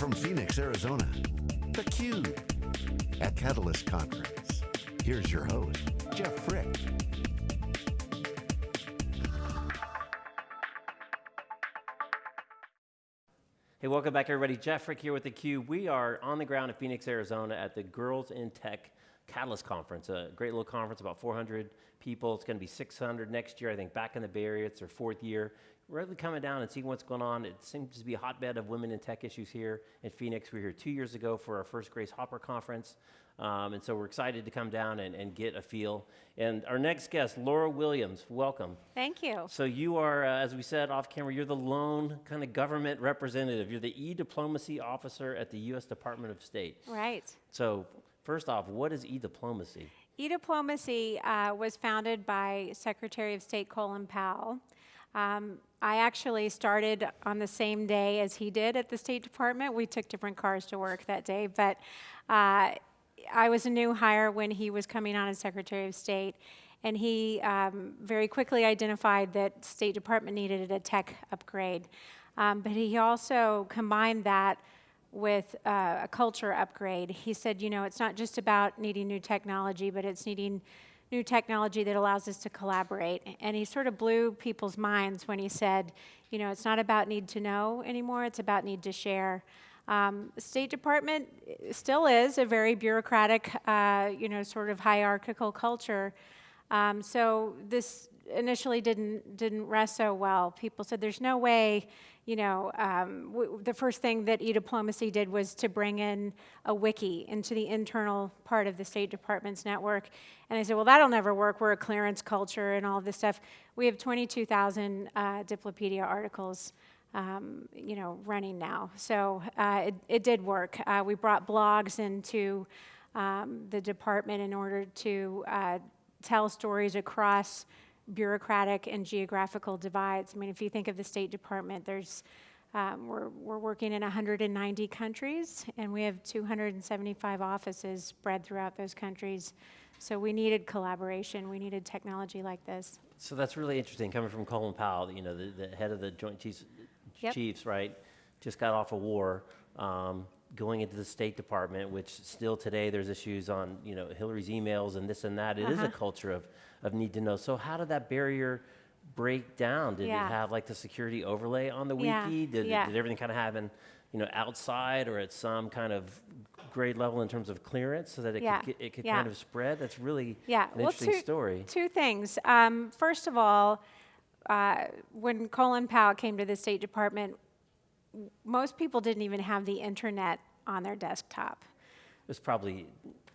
from Phoenix, Arizona, theCUBE, at Catalyst Conference. Here's your host, Jeff Frick. Hey, welcome back everybody. Jeff Frick here with theCUBE. We are on the ground in Phoenix, Arizona at the Girls in Tech Catalyst Conference, a great little conference, about 400 people. It's going to be 600 next year, I think, back in the Bay Area. It's their fourth year. Really coming down and seeing what's going on. It seems to be a hotbed of women in tech issues here in Phoenix. We were here two years ago for our first Grace Hopper conference. Um, and so we're excited to come down and, and, get a feel. And our next guest, Laura Williams, welcome. Thank you. So you are, uh, as we said off camera, you're the lone kind of government representative. You're the e-diplomacy officer at the U.S. Department of State. Right. So first off, what is e-diplomacy? E-diplomacy uh, was founded by Secretary of State Colin Powell. Um, I actually started on the same day as he did at the State Department. We took different cars to work that day, but uh, I was a new hire when he was coming on as Secretary of State, and he um, very quickly identified that State Department needed a tech upgrade. Um, but he also combined that with uh, a culture upgrade. He said, you know, it's not just about needing new technology, but it's needing new technology that allows us to collaborate. And he sort of blew people's minds when he said, you know, it's not about need to know anymore, it's about need to share. Um, State Department still is a very bureaucratic, uh, you know, sort of hierarchical culture. Um, so this initially didn't didn't rest so well. People said there's no way, you know, um, the first thing that e-diplomacy did was to bring in a wiki into the internal part of the State Department's network. And I said, well, that'll never work. We're a clearance culture and all this stuff. We have 22,000 uh, Diplopedia articles um, you know, running now. So uh, it, it, did work. Uh, we brought blogs into um, the department in order to uh, tell stories across bureaucratic and geographical divides. I mean, if you think of the State Department, there's um, we're, we're working in 190 countries, and we have 275 offices spread throughout those countries. So we needed collaboration. We needed technology like this. So that's really interesting, coming from Colin Powell, you know, the, the head of the Joint Chiefs yep. chiefs, right, just got off a war, um, going into the State Department, which still today there's issues on, you know, Hillary's emails and this and that. It uh -huh. is a uh-huh. culture of, of need to know. So how did that barrier break down? Did yeah. it have like the security overlay on the wiki? Yeah. Did, yeah. did everything kind of happen, you know, outside or at some kind of grade level in terms of clearance so that it could, it could kind of spread? That's really yeah. an well, interesting two, story. Two things. Um, first of all, uh, when Colin Powell came to the State Department, most people didn't even have the internet on their desktop. It was probably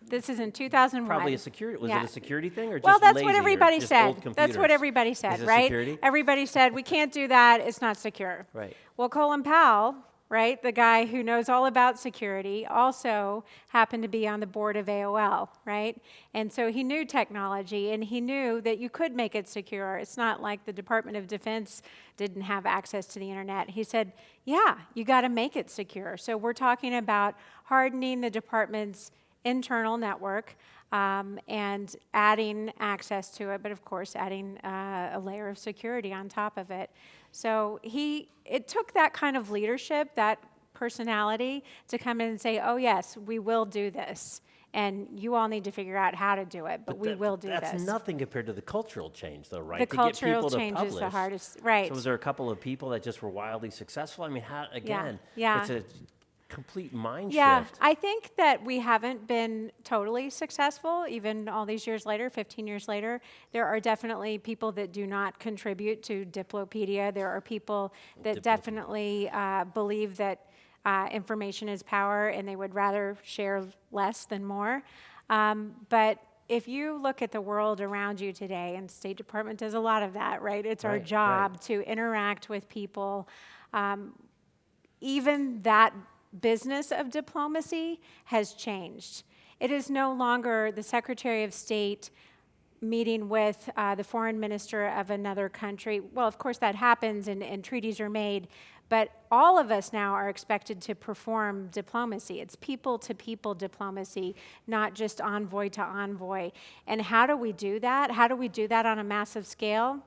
this is in 2001. Probably a security. Was yeah. it a security thing or just well, that's what everybody said. That's what everybody said, right? Security? Everybody said we can't do that. It's not secure. Right. Well, Colin Powell right? The guy who knows all about security also happened to be on the board of AOL, right? And so he knew technology and he knew that you could make it secure. It's not like the Department of Defense didn't have access to the internet. He said, yeah, you got to make it secure. So we're talking about hardening the department's internal network um, and adding access to it, but of course adding uh, a layer of security on top of it. So he, it took that kind of leadership, that personality, to come in and say, oh yes, we will do this. And you all need to figure out how to do it, but, but we that, will do that's this. That's nothing compared to the cultural change, though, right? The to cultural change is the hardest, right? So was there a couple of people that just were wildly successful? I mean, how, again, yeah. yeah. it's a complete mind yeah, shift. Yeah, I think that we haven't been totally successful, even all these years later, 15 years later. There are definitely people that do not contribute to Diplopedia. There are people that definitely uh, believe that uh, information is power and they would rather share less than more. Um, but if you look at the world around you today, and State Department does a lot of that, right? It's right, our job right. to interact with people. Um, even that business of diplomacy has changed. It is no longer the Secretary of State meeting with uh, the foreign minister of another country. Well, of course, that happens and, and, treaties are made, but all of us now are expected to perform diplomacy. It's people to people diplomacy, not just envoy to envoy. And how do we do that? How do we do that on a massive scale?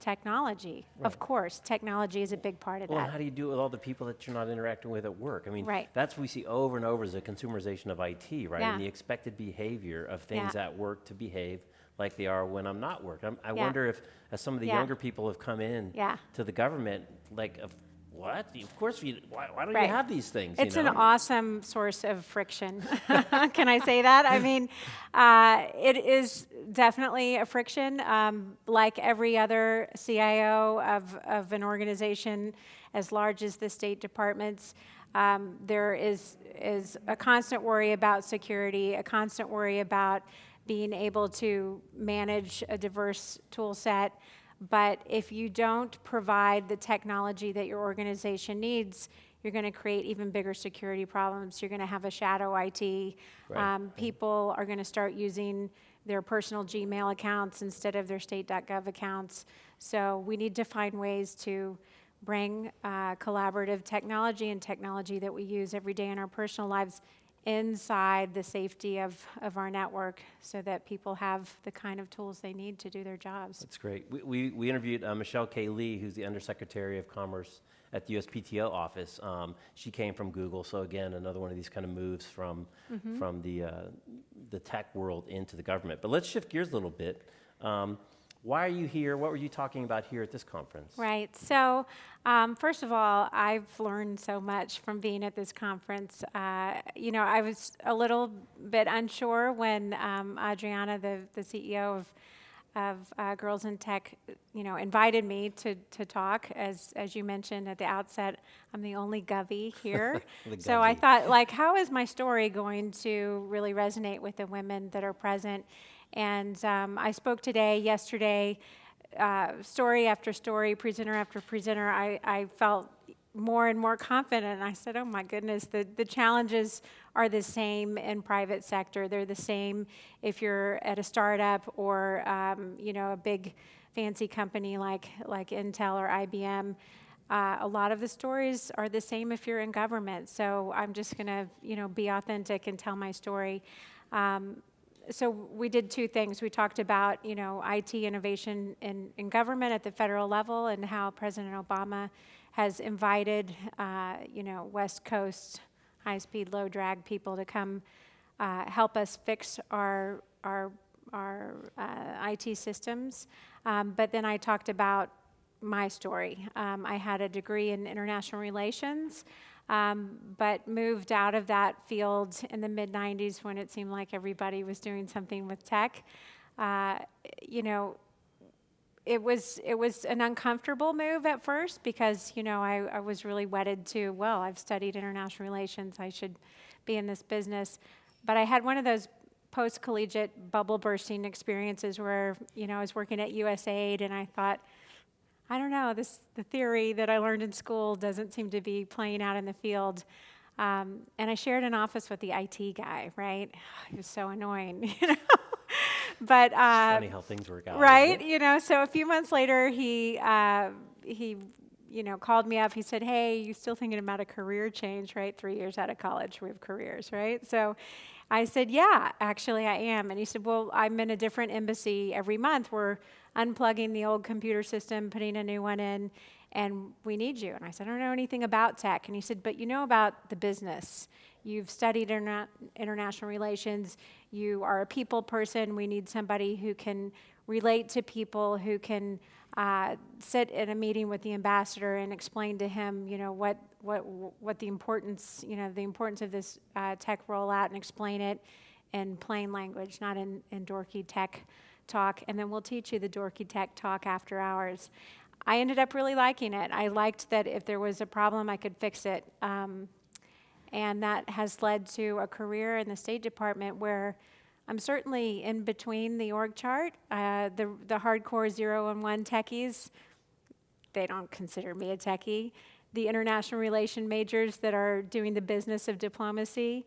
Technology. Of course, technology is a big part of that. Well, how do you do it with all the people that you're not interacting with at work? I mean, Right. that's what we see over and over is the consumerization of IT, right? Yeah. And the expected behavior of things Yeah. at work to behave like they are when I'm not working. I'm, I Yeah. wonder if, as some of the younger people have come in Yeah. to the government, like, of, what? Of course, we, why, why don't Right. you have these things? you It's an awesome source of friction. Can I say that? I mean, uh, it is definitely a friction. Um, like every other CIO of, of an organization as large as the State Department's, um, there is, is a constant worry about security, a constant worry about being able to manage a diverse tool set. But if you don't provide the technology that your organization needs, you're going to create even bigger security problems. You're going to have a shadow IT. Right, Um, people are going to start using their personal Gmail accounts instead of their state.gov accounts. So we need to find ways to bring uh, collaborative technology and technology that we use every day in our personal lives inside the safety of, of our network so that people have the kind of tools they need to do their jobs. That's great. We, we, we interviewed uh, Michelle K. Lee, who's the Undersecretary of Commerce at the USPTO office. Um, she came from Google, so again, another one of these kind of moves from, Mm-hmm. from the, uh, the tech world into the government. But let's shift gears a little bit. Um, why are you here? What were you talking about here at this conference? Right. So, um, first of all, I've learned so much from being at this conference. Uh, you know, I was a little bit unsure when um, Adriana, the, the CEO of of uh, Girls in Tech, you know, invited me to, to talk. As as you mentioned at the outset, I'm the only Govy here. So I thought, like, how is my story going to really resonate with the women that are present? And um, I spoke today, yesterday, uh, story after story, presenter after presenter. I, I felt more and more confident. I said, oh my goodness, the, the challenges are the same in private sector. They're the same if you're at a startup or, um, you know, a big fancy company like, like Intel or IBM. Uh, a lot of the stories are the same if you're in government. So I'm just going to, you know, be authentic and tell my story. Um, so we did two things. We talked about, you know, IT innovation in, in government at the federal level and how President Obama has invited, uh, you know, West Coast high-speed, low-drag people to come uh, help us fix our our our uh, IT systems. Um, but then I talked about my story. Um, I had a degree in international relations, um, but moved out of that field in the mid 90s when it seemed like everybody was doing something with tech. Uh, you know, it was it was an uncomfortable move at first because you know I, I was really wedded to well I've studied international relations I should be in this business, but I had one of those post collegiate bubble bursting experiences where you know I was working at USAID and I thought I don't know, this, the theory that I learned in school doesn't seem to be playing out in the field. Um, and I shared an office with the IT guy, right? He was so annoying, you know. but uh, Funny how things work out. right, you know. So a few months later, he uh, he, you know, called me up. He said, "Hey, you still thinking about a career change, right? Three years out of college, we have careers, right?" So. I said, Yeah, actually, I am. And he said, Well, I'm in a different embassy every month. We're unplugging the old computer system, putting a new one in, and we need you. And I said, I don't know anything about tech. And he said, But you know about the business. You've studied interna- international relations. You are a people person. We need somebody who can relate to people, who can uh, sit in a meeting with the ambassador and explain to him, you know, what what what the importance, you know, the importance of this uh, tech rollout, and explain it in plain language, not in, in dorky tech talk. And then we'll teach you the dorky tech talk after hours. I ended up really liking it. I liked that if there was a problem, I could fix it. Um, and that has led to a career in the State Department where I'm certainly in between the org chart. Uh, the, the hardcore zero and one techies, they don't consider me a techie. The international relation majors that are doing the business of diplomacy,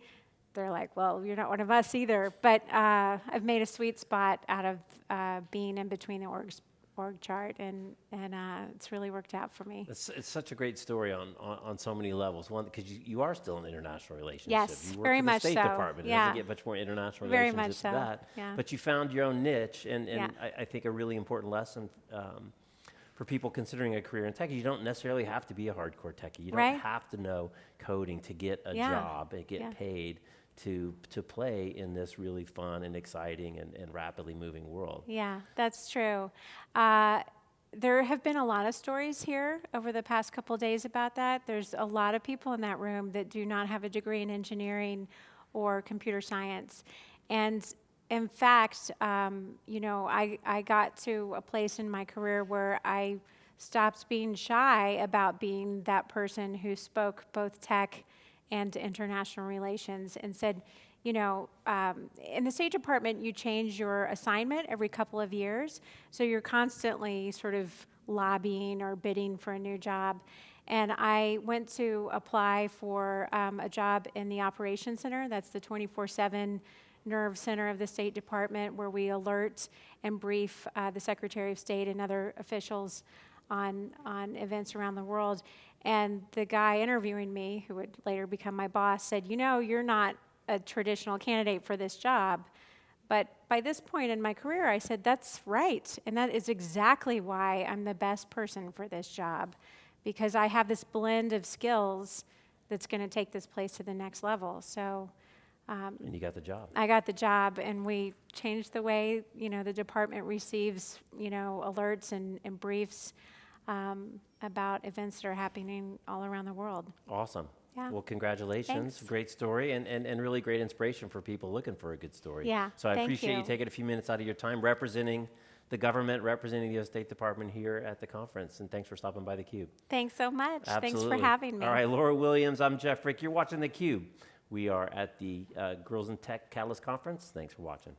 they're like, well, you're not one of us either. But uh, I've made a sweet spot out of uh, being in between the orgs, org chart, and, and uh, it's really worked out for me. It's, it's such a great story on, on, on so many levels. One, because you, you are still in international relations. Yes, you work very for much the State so, Department. It yeah. doesn't get much more international Very relations much than so, that. yeah. But you found your own niche, and, and Yeah. I, I think a really important lesson um, for people considering a career in tech, you don't necessarily have to be a hardcore techie. You don't Right. have to know coding to get a Yeah. job and get Yeah. paid to to play in this really fun and exciting and, and rapidly moving world. Yeah, that's true. Uh, there have been a lot of stories here over the past couple days about that. There's a lot of people in that room that do not have a degree in engineering or computer science. And in fact, um, you know, I, I got to a place in my career where I stopped being shy about being that person who spoke both tech and international relations and said, you know, um, in the State Department, you change your assignment every couple of years. So you're constantly sort of lobbying or bidding for a new job. And I went to apply for um, a job in the Operations Center. That's the 24 7 nerve center of the State Department where we alert and brief uh, the Secretary of State and other officials on, on events around the world. And the guy interviewing me, who would later become my boss, said, You know, you're not a traditional candidate for this job. But by this point in my career, I said, That's right. And that is exactly why I'm the best person for this job, because I have this blend of skills that's going to take this place to the next level. So, um, And you got the job. I got the job, and we changed the way you know the department receives you know alerts and, and briefs um, about events that are happening all around the world. Awesome. Yeah. Well, congratulations. Thanks. Great story and, and, and really great inspiration for people looking for a good story. Yeah, So I appreciate you you. taking a few minutes out of your time representing the government, representing the U.S. State Department here at the conference. And thanks for stopping by theCUBE. Thanks so much. Absolutely. Thanks for having me. All right, Laura Williams, I'm Jeff Frick. You're watching theCUBE. We are at the uh, Girls in Tech Catalyst Conference. Thanks for watching.